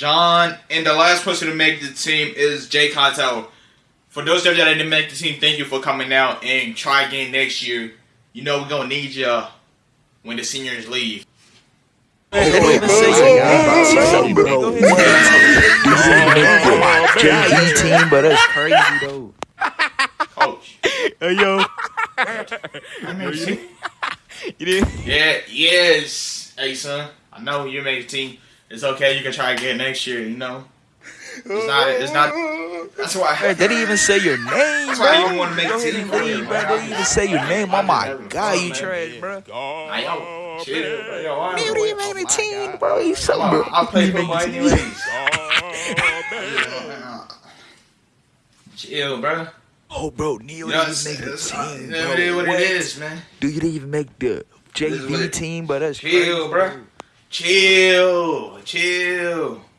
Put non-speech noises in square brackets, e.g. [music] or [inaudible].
John, and the last person to make the team is Jay Contel. For those of you that didn't make the team, thank you for coming out and try again next year. You know we're gonna need you when the seniors leave. JV team, but that's crazy though. Coach. Hey yo, you did? Yeah, yes. Hey son, I know you made the team. It's okay, you can try again next year, you know. It's not it's not that's why Hey, they didn't even say your [laughs] name, That's why I didn't wanna make Go a team and for leave, you, bro. They didn't even say your name. Oh my god, you man. trash, bro. Hey, yo, chill, bro. Yo, why- You didn't even make the team, bro. You so bro. I'll play make the team. [laughs] anyways. Chill, bro. Oh, bro, Neil You know, didn't uh, even make the team, bro. is what What? it is, man. Dude, you didn't even make the JV team, but that's Chill, crazy, bro. Chill, chill.